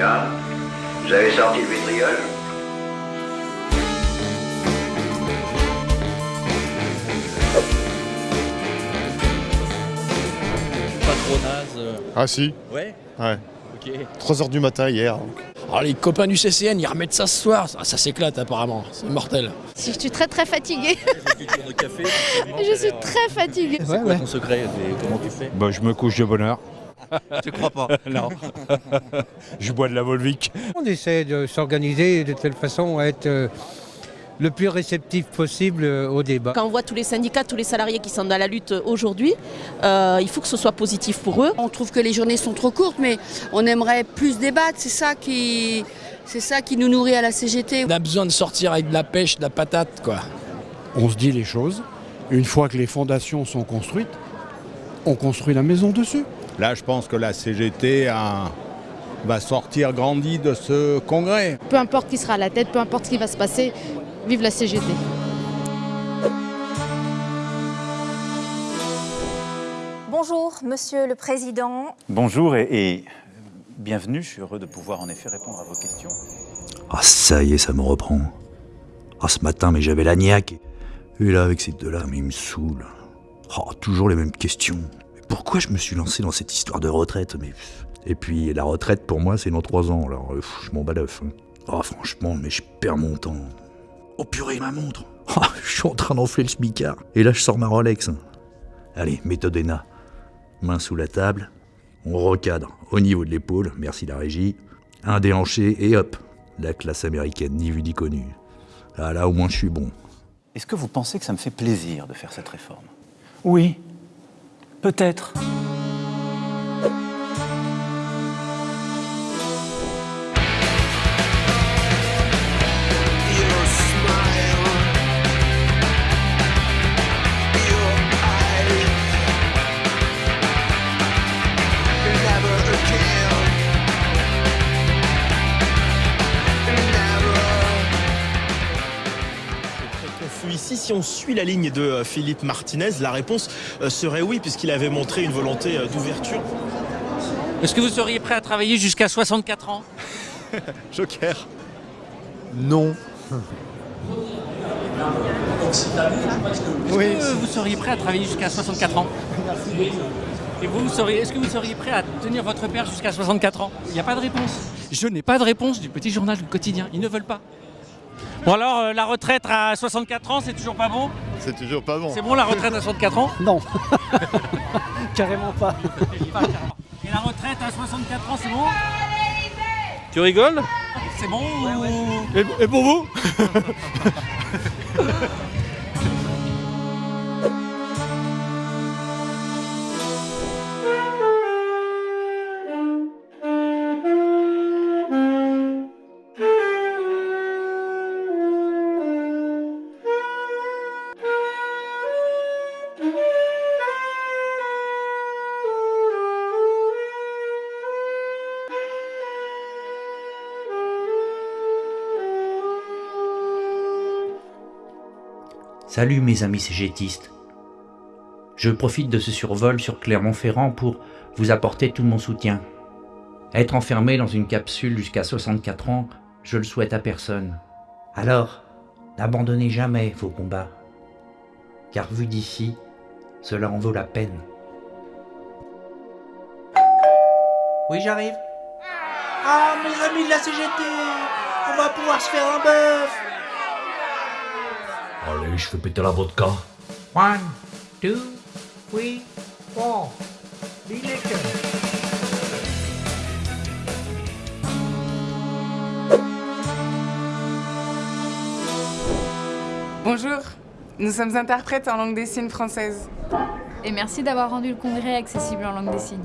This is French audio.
Tiens, vous avez sorti le vitriol Pas trop naze. euh. Ah si, Ouais ouais. Ok. 3h du matin hier. Ah, les copains du CCN, ils remettent ça ce soir. Ça, ça s'éclate apparemment. C'est mortel. Si je suis très très fatiguée. De café. Je suis très fatiguée. C'est quoi ton secret et Comment tu fais? Bah, je me couche de bonne heure. Tu crois pas non. je bois de la Volvic. On essaie de s'organiser de telle façon à être euh, le plus réceptif possible euh, au débat. Quand on voit tous les syndicats, tous les salariés qui sont dans la lutte aujourd'hui, euh, il faut que ce soit positif pour eux. On trouve que les journées sont trop courtes, mais on aimerait plus débattre. C'est ça qui, c'est ça qui nous nourrit à la CGT. On a besoin de sortir avec de la pêche, de la patate, quoi. On se dit les choses. Une fois que les fondations sont construites, on construit la maison dessus. Là, je pense que la CGT a- va sortir grandie de ce congrès. Peu importe qui sera à la tête, peu importe ce qui va se passer, vive la CGT. Bonjour, Monsieur le Président. Bonjour et, et bienvenue. Je suis heureux de pouvoir en effet répondre à vos questions. Ah ça y est, ça me reprend. Ah ce matin, mais j'avais la niaque. Et là, avec ces deux-là, mais ils me saoulent. Oh, toujours les mêmes questions. Pourquoi je me suis lancé dans cette histoire de retraite mais... Et puis la retraite, pour moi, c'est dans trois ans, alors euh, pff, je m'en bats l'œuf. hein. Oh franchement, mais je perds mon temps. Oh purée, ma montre Oh, Je suis en train d'enfler le smicard. Et là, je sors ma Rolex. Allez, méthode ENA. Main sous la table. On recadre au niveau de l'épaule, merci la régie. Un déhanché et hop, la classe américaine, ni vu ni connu. Ah là, au moins, je suis bon. Est-ce que vous pensez que ça me fait plaisir de faire cette réforme? Oui, peut-être. Si on suit la ligne de euh, Philippe Martinez, la réponse euh, serait oui, puisqu'il avait montré une volonté euh, d'ouverture. Est-ce que vous seriez prêt à travailler jusqu'à 64 ans? Joker. Non. Oui. Est-ce que vous seriez prêt à travailler jusqu'à 64 ans? Et vous, vous seriez- est-ce que vous seriez prêt à tenir votre père jusqu'à 64 ans? Il n'y a pas de réponse. Je n'ai pas de réponse du petit journal du quotidien. Ils ne veulent pas. Bon alors, euh, la retraite à 64 ans, c'est toujours pas bon C'est toujours pas bon. C'est bon la retraite à 64 ans Non, carrément pas. Et la retraite à 64 ans, c'est bon Tu rigoles? C'est bon et pour vous? Salut mes amis cégétistes. Je profite de ce survol sur Clermont-Ferrand pour vous apporter tout mon soutien. Être enfermé dans une capsule jusqu'à 64 ans, je le souhaite à personne. Alors, n'abandonnez jamais vos combats. Car vu d'ici, cela en vaut la peine. Oui, j'arrive. Ah, mes amis de la CGT On va pouvoir se faire un bœuf je fais péter la vodka. One, two, three, four. Bonjour, nous sommes interprètes en langue des signes française. Et merci d'avoir rendu le congrès accessible en langue des signes.